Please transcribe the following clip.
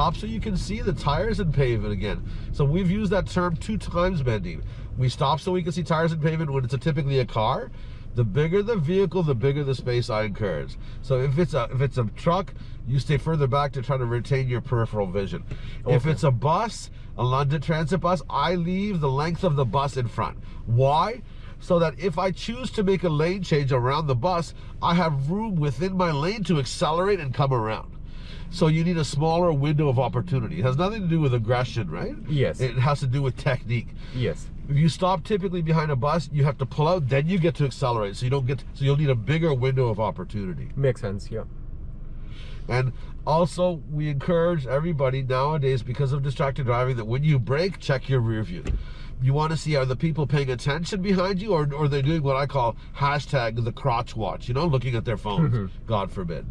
stop so you can see the tires and pavement again. So we've used that term two times, Bending. We stop so we can see tires and pavement when it's a, typically a car. The bigger the vehicle, the bigger the space I encourage. So if it's a if it's a truck, you stay further back to try to retain your peripheral vision. Okay. If it's a bus, a London Transit bus, I leave the length of the bus in front. Why? so that if I choose to make a lane change around the bus, I have room within my lane to accelerate and come around. So you need a smaller window of opportunity. It has nothing to do with aggression, right? Yes. It has to do with technique. Yes. If you stop typically behind a bus, you have to pull out, then you get to accelerate. So you don't get, so you'll need a bigger window of opportunity. Makes sense, yeah. And also, we encourage everybody nowadays, because of distracted driving, that when you brake, check your rear view you want to see are the people paying attention behind you or, or are they doing what I call hashtag the crotch watch, you know, looking at their phones, mm-hmm. God forbid.